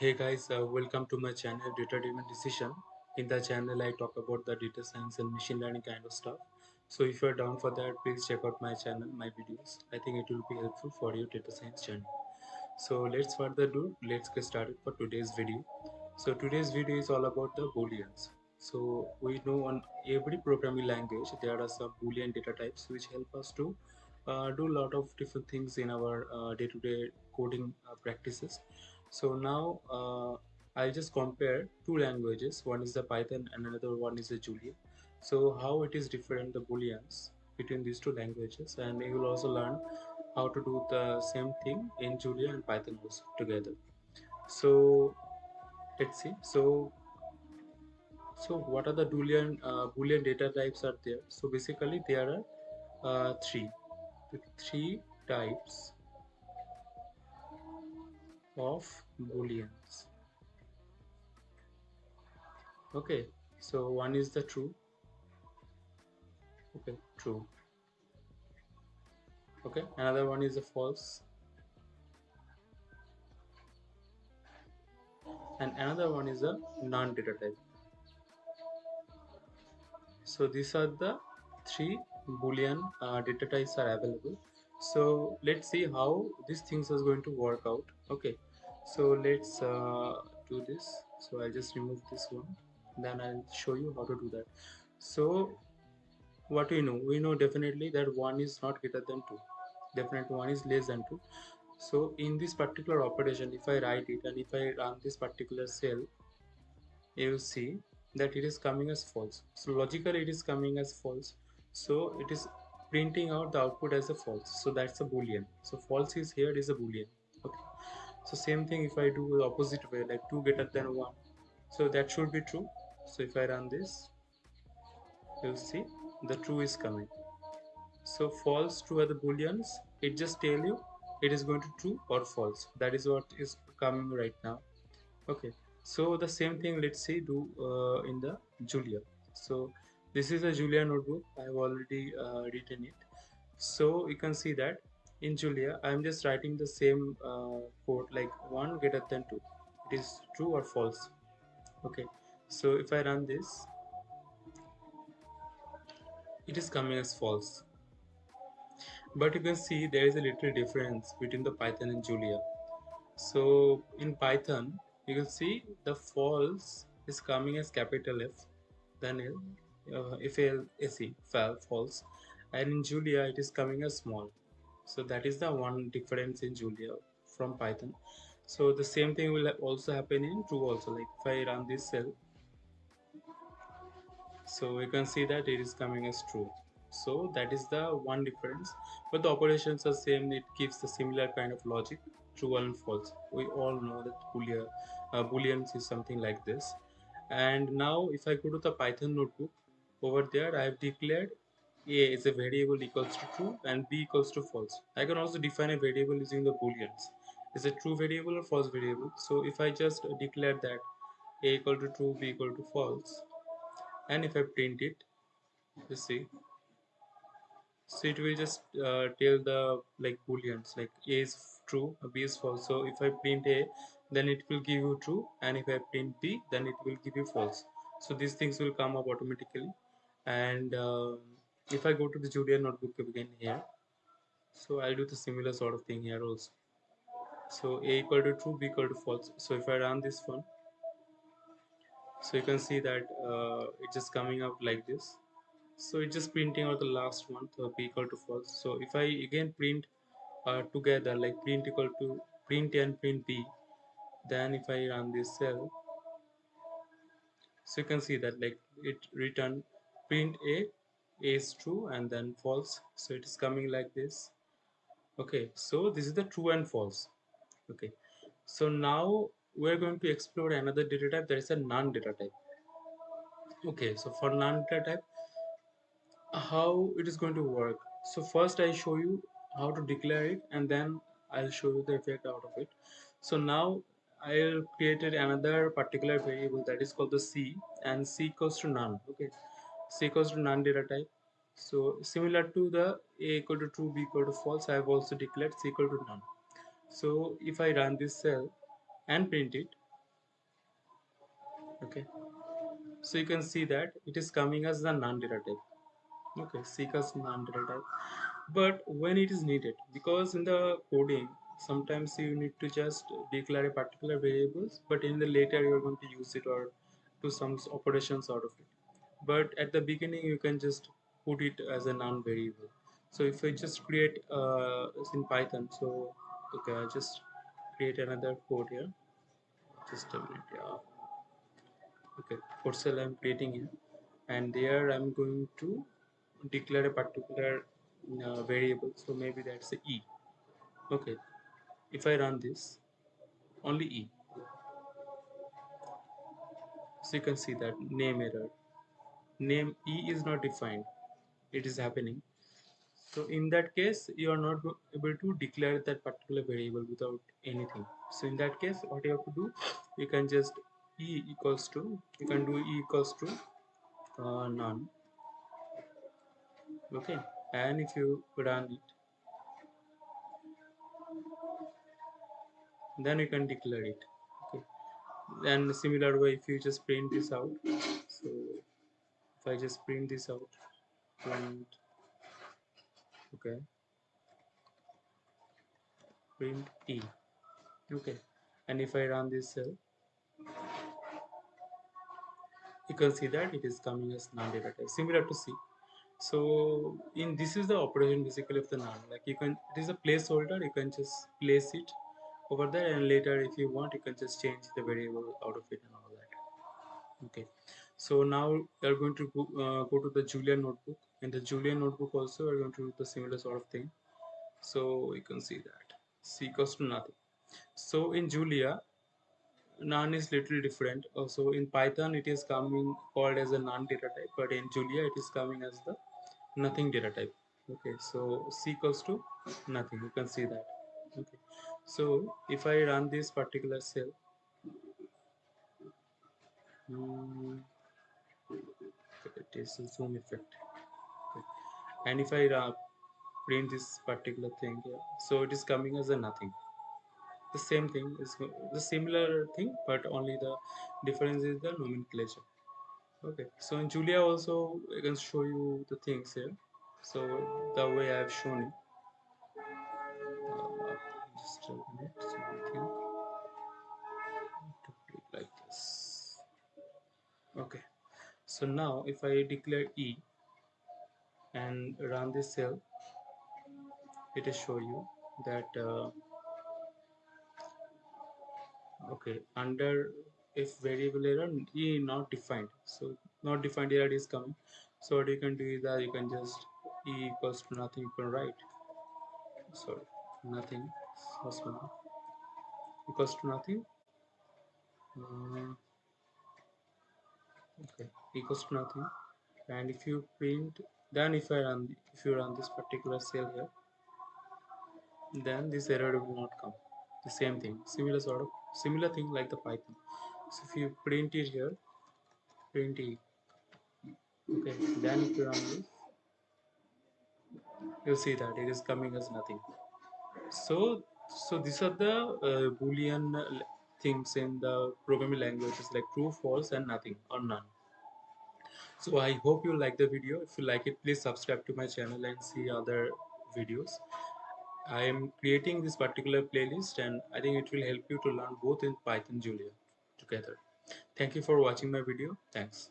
Hey guys, uh, welcome to my channel Data Driven Decision. In the channel, I talk about the data science and machine learning kind of stuff. So if you're down for that, please check out my channel, my videos. I think it will be helpful for your data science channel So let's further do, let's get started for today's video. So today's video is all about the booleans. So we know on every programming language there are some boolean data types which help us to uh, do a lot of different things in our uh, day-to-day -day coding uh, practices so now uh, I'll just compare two languages. One is the Python and another one is the Julia so how it is different the booleans between these two languages? And you will also learn how to do the same thing in Julia and Python also together. So let's see. So so what are the boolean uh, boolean data types are there? So basically there are uh, three. Three types of booleans okay so one is the true. Okay true. Okay another one is a false. And another one is a non-data type so these are the three boolean uh, data types are available. So let's see how these things is going to work out. Okay so let's uh, do this. So I'll just remove this one. Then I'll show you how to do that. So what we know? We know definitely that 1 is not greater than 2 definitely 1 is less than 2 so in this particular operation if I write it and if I run this particular cell you see that it is coming as false. So logically it is coming as false. So it is printing out the output as a false. So that's a boolean. So false is here is a boolean so same thing if I do the opposite way like 2 greater than 1 so that should be true. So if I run this you'll see the true is coming. So false true are the booleans. It just tell you it is going to true or false. That is what is coming right now. Okay. So the same thing let's see do uh, in the Julia. So this is a Julia notebook. I have already uh, written it. So you can see that in Julia I am just writing the same uh, code like 1 greater than 2 it is true or false? Okay. So if I run this it is coming as false. But you can see there is a little difference between the Python and Julia. So in Python you can see the false is coming as capital F then L uh, if L S E false. And in Julia it is coming as small so that is the one difference in julia from python. So the same thing will also happen in true also like if i run this cell so we can see that it is coming as true. So that is the one difference. But the operations are same it gives the similar kind of logic true and false. We all know that boolean uh, booleans is something like this. And now if i go to the python notebook over there i have declared a is a variable equals to true and b equals to false. I can also define a variable using the booleans. Is a true variable or false variable? So if I just declare that a equal to true, b equal to false, and if I print it, you see, so it will just uh, tell the like booleans like a is true, b is false. So if I print a, then it will give you true, and if I print b, then it will give you false. So these things will come up automatically, and uh, if I go to the Julia notebook again here so I'll do the similar sort of thing here also. So a equal to true b equal to false. So if I run this one so you can see that uh, it's just coming out like this. So it's just printing out the last one so b equal to false. So if I again print uh, together like print equal to print and print b then if I run this cell so you can see that like it return print a is true and then false. So it is coming like this. Okay so this is the true and false. Okay so now we're going to explore another data type. That is a non-data type. Okay so for non-data type how it is going to work? So first I show you how to declare it and then I'll show you the effect out of it. So now I'll created another particular variable that is called the C and C equals to none. Okay c equals to non-data type. So similar to the a equal to true b equal to false i have also declared c equal to none. So if i run this cell and print it okay. So you can see that it is coming as the non-data type. Okay seek as non-data type. But when it is needed because in the coding sometimes you need to just declare a particular variables but in the later you're going to use it or do some operations out of it but at the beginning you can just put it as a non-variable. So if I just create uh, in Python so okay I just create another code here. Just a minute yeah. Okay code cell I'm creating here and there I'm going to declare a particular uh, variable. So maybe that's a e. Okay if I run this only e. So you can see that name error name e is not defined. It is happening. So in that case you are not able to declare that particular variable without anything. So in that case what you have to do you can just e equals to you can do e equals to uh, none. Okay? And if you run it then you can declare it. Okay? Then similar way if you just print this out if I just print this out. Print. Okay. Print e. Okay. And if I run this cell you can see that it is coming as non-data type similar to C. So in this is the operation basically of the none. Like you can it is a placeholder. You can just place it over there and later if you want you can just change the variable out of it and all okay. So now we are going to go, uh, go to the Julia notebook. In the Julia notebook also we're going to do the similar sort of thing. So you can see that. C equals to nothing. So in Julia none is little different. Also in python it is coming called as a non data type but in julia it is coming as the nothing data type okay. So c equals to nothing. You can see that. Okay. So if i run this particular cell it is a zoom effect. Okay. and if i uh, print this particular thing here so it is coming as a nothing. The same thing is the similar thing but only the difference is the nomenclature. Okay. So in julia also i can show you the things here. So the way i have shown it. Uh, just a minute. So to put it like this okay. So now if i declare e and run this cell it will show you that uh, okay under if variable error e not defined. So not defined error is coming. So what you can do is that you can just e equals to nothing you can write sorry nothing. So small equals to nothing. Uh, okay equals to nothing. And if you print then if I run if you run this particular cell here then this error will not come. The same thing similar sort of similar thing like the python. So if you print it here print e okay then if you run this you'll see that it is coming as nothing. So so these are the uh, boolean things in the programming languages like true false and nothing or none so i hope you like the video if you like it please subscribe to my channel and see other videos I am creating this particular playlist and I think it will help you to learn both in Python Julia together. Thank you for watching my video. Thanks.